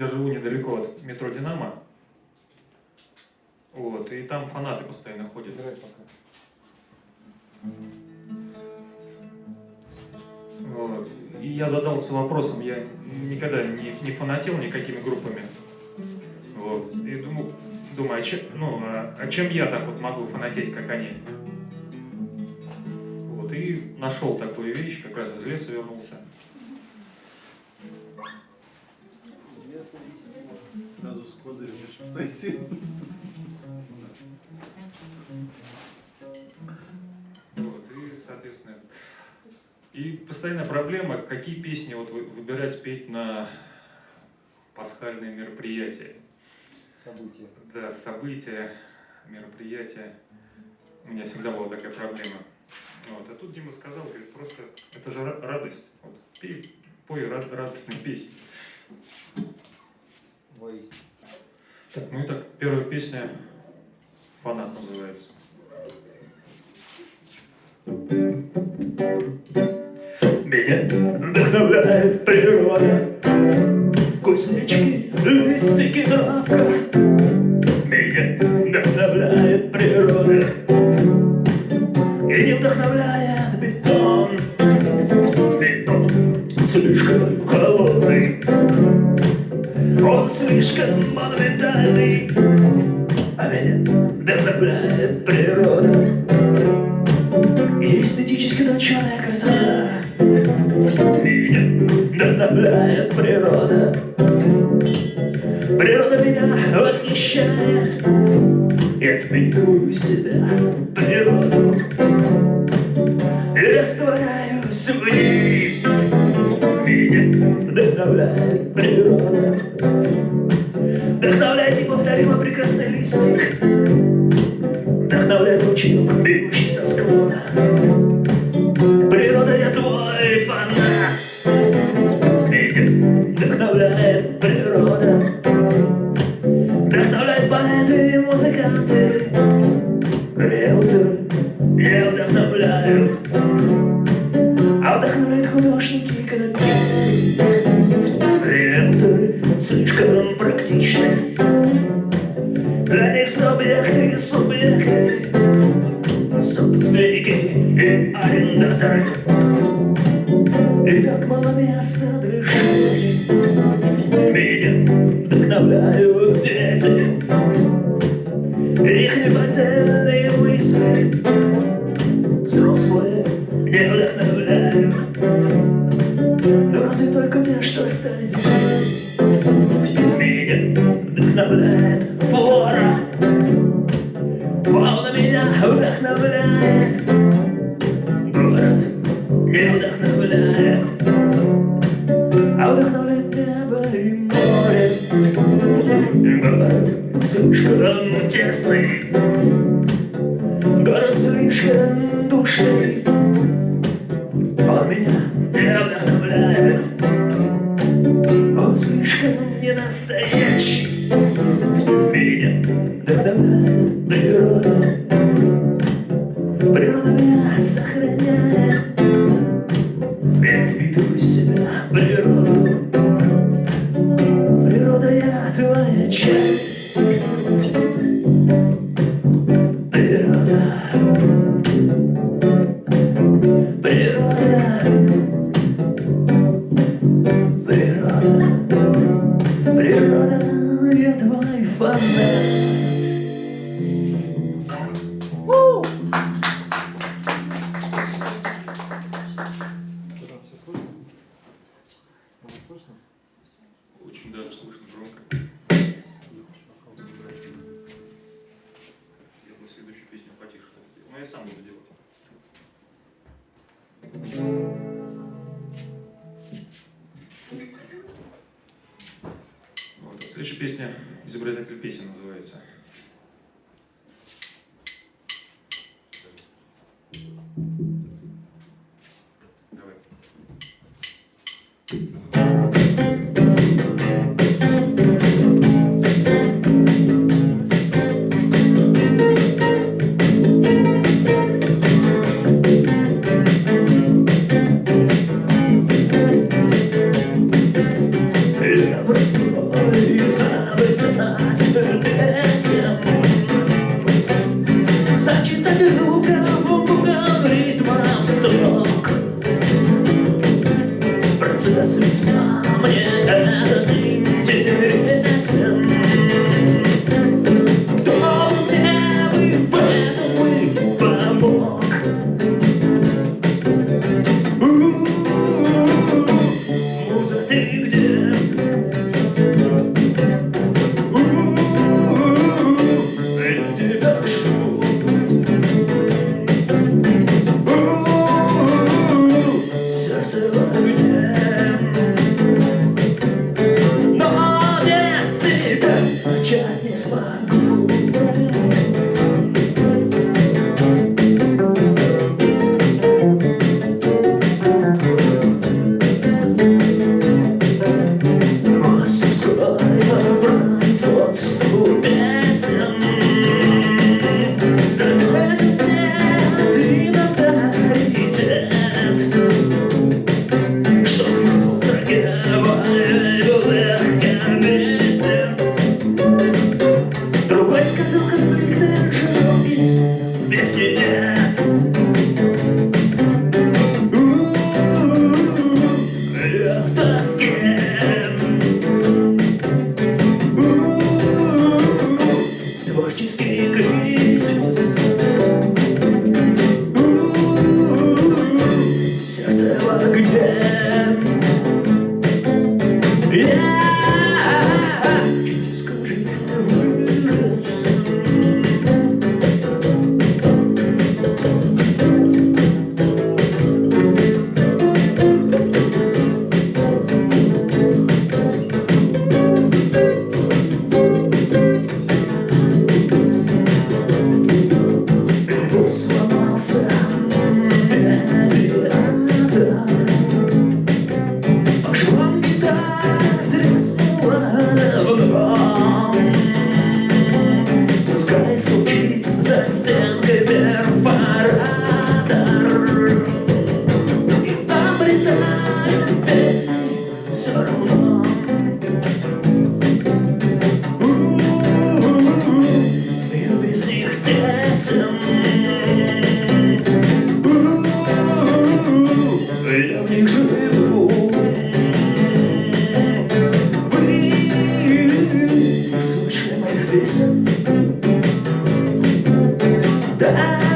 Я живу недалеко от метро «Динамо». Вот, и там фанаты постоянно ходят. Играй пока. Вот. И я задался вопросом, я никогда не, не фанател никакими группами. Вот. И думаю, думаю а, чем, ну, а, а чем я так вот могу фанатеть, как они? Вот. И нашел такую вещь, как раз из леса вернулся. С козырем зайти. Вот, и, соответственно, и постоянная проблема, какие песни вот вы- выбирать петь на пасхальные мероприятия. События. Да, события, мероприятия. У меня всегда была такая проблема. Вот. А тут Дима сказал, говорит, просто это же ра- радость. Вот, пей, пой рад- радостные песни. Воистину. Так, ну и так, первая песня «Фанат» называется. Меня вдохновляет природа, Кузнечки, листики, травка. Меня вдохновляет природа, И не вдохновляет бетон. Бетон слишком холодный, Он слишком монументальный, А меня вдохновляет природа. И эстетически точеная вдохновляет природа Природа сам буду делать. Вот. Следующая песня «Изобретатель песен» называется. embrace the lies satisfied. Beleza?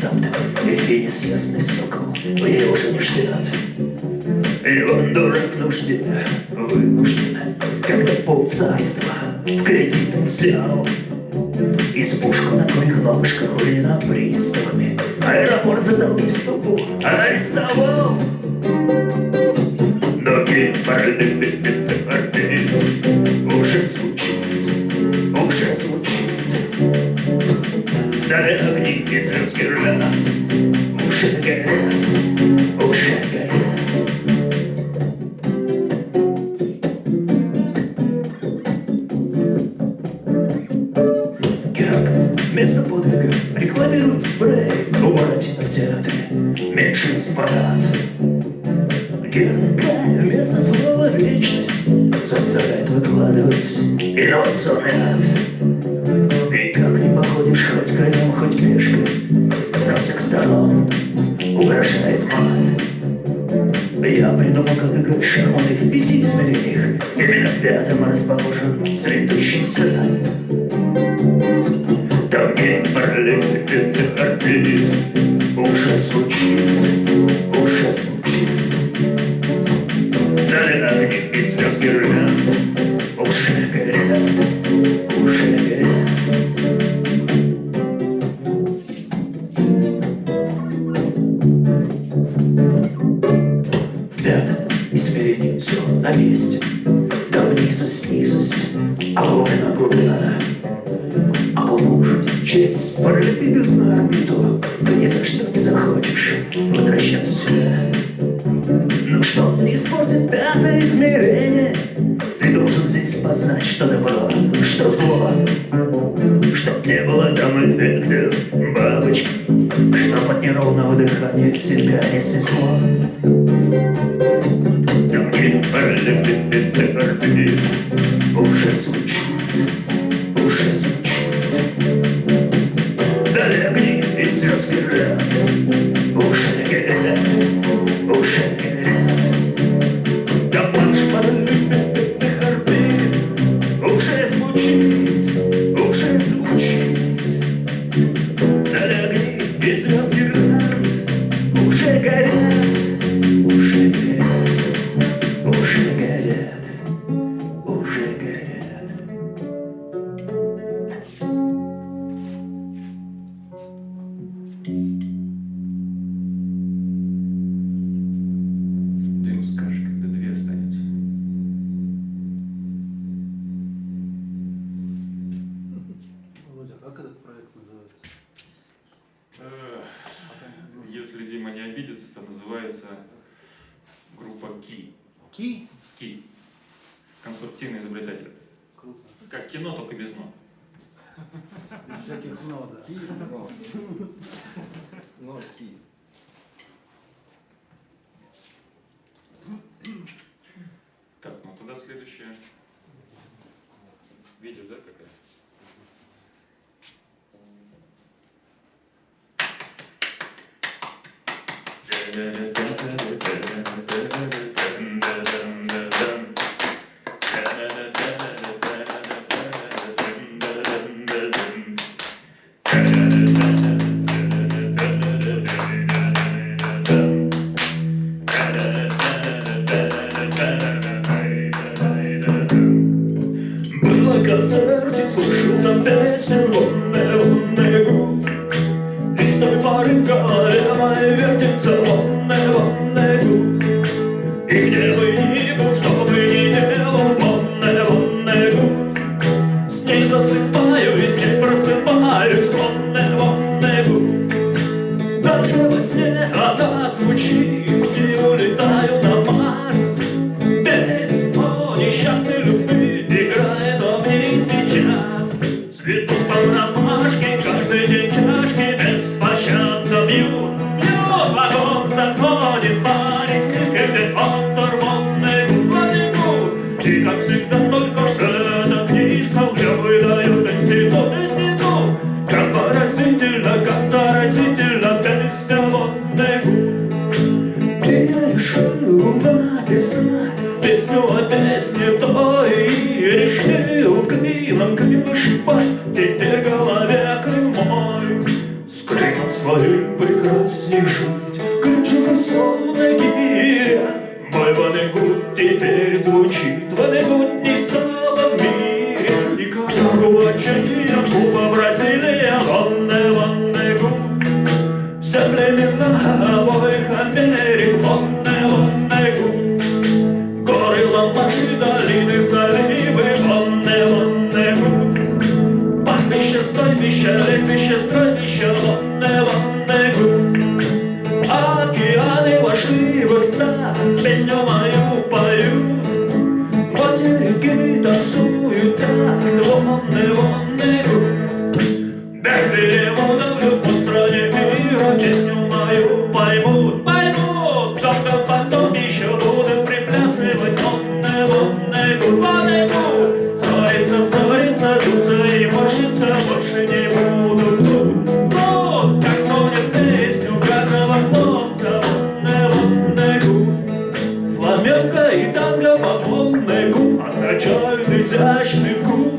штамт, и неизвестный сокол, его уже не ждет. И он дурак нужден, вынужден, когда полцарства в кредит взял. И с Избушку на твоих ножках, руина приставами, аэропорт задал доступу, арестовал. Из русских жена, мужик горят. выиграл шаромик в пяти измерениях. Именно в пятом расположен цветущий сад. Там геморрой, это орды, уже случилось. Но что испортит это измерение? Ты должен здесь познать, что добро, что зло Чтоб не было там эффектов бабочки чтоб под неровного дыхания себя не снесло уже горят. любит один. Круто. Как кино, только без ног. Без всяких но, да. Киев, но. Но Так, ну тогда следующее. Видишь, да, какая? Yeah, yeah, yeah. the best and the never пейзаж мелькует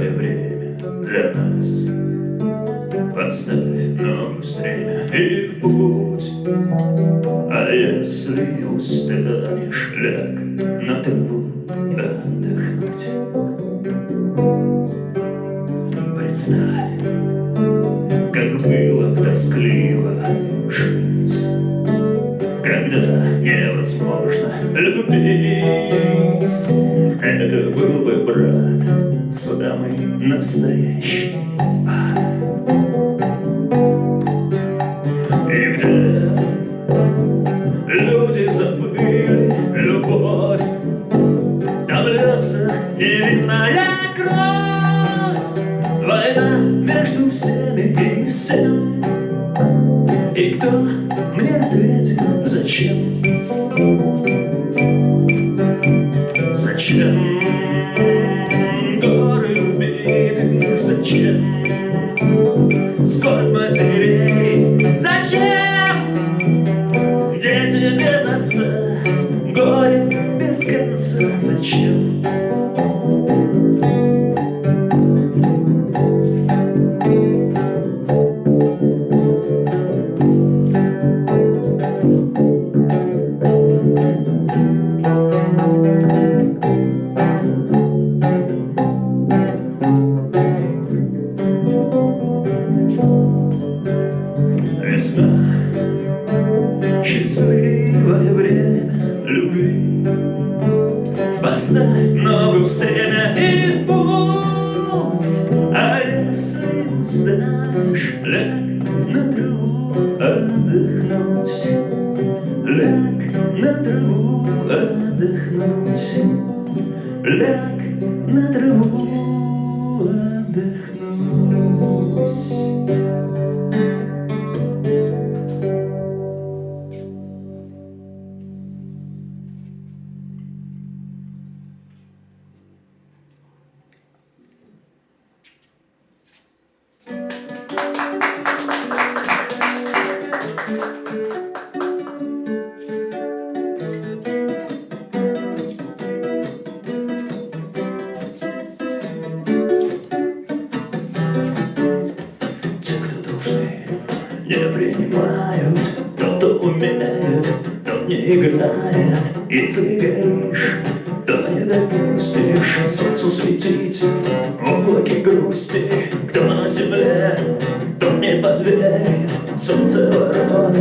Настало время для нас. поставь нам стремя и в путь, А если устанешь, ляг Even my Если веришь, то не допустишь Солнцу светить облаки грусти Кто на земле, тот не поверит. Солнце ворот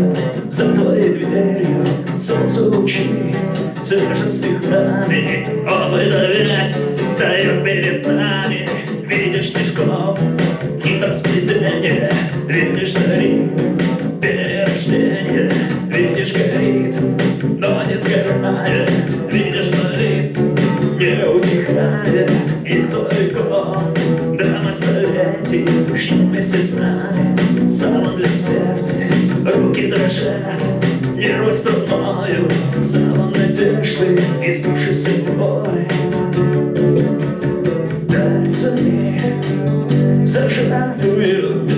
за твоей дверью Солнце лучи свежим стихами Опыта весь встает перед нами. Видишь стежков хитросплетение Видишь зари, перерождение Видишь горит. из души боли Дальцами зажатую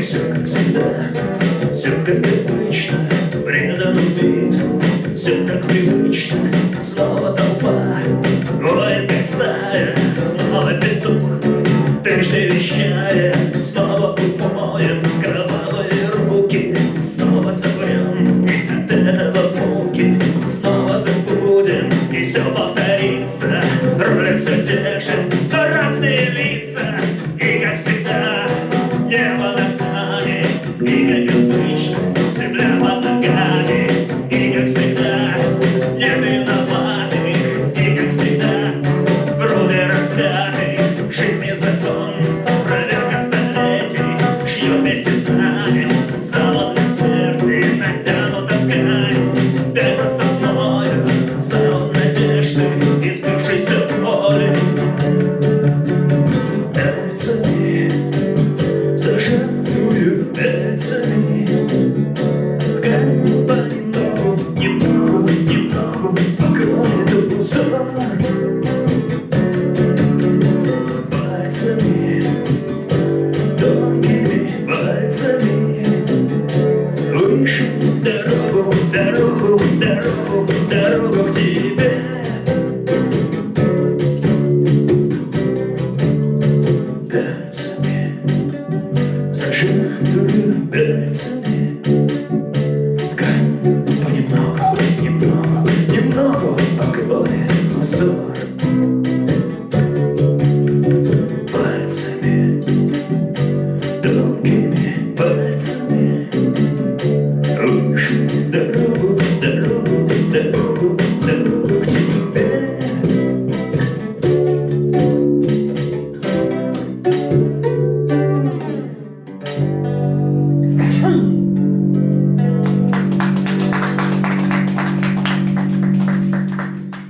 все как всегда, все как обычно, предан убит, все как привычно, снова толпа, воет как стая, снова петух, трижды вещает.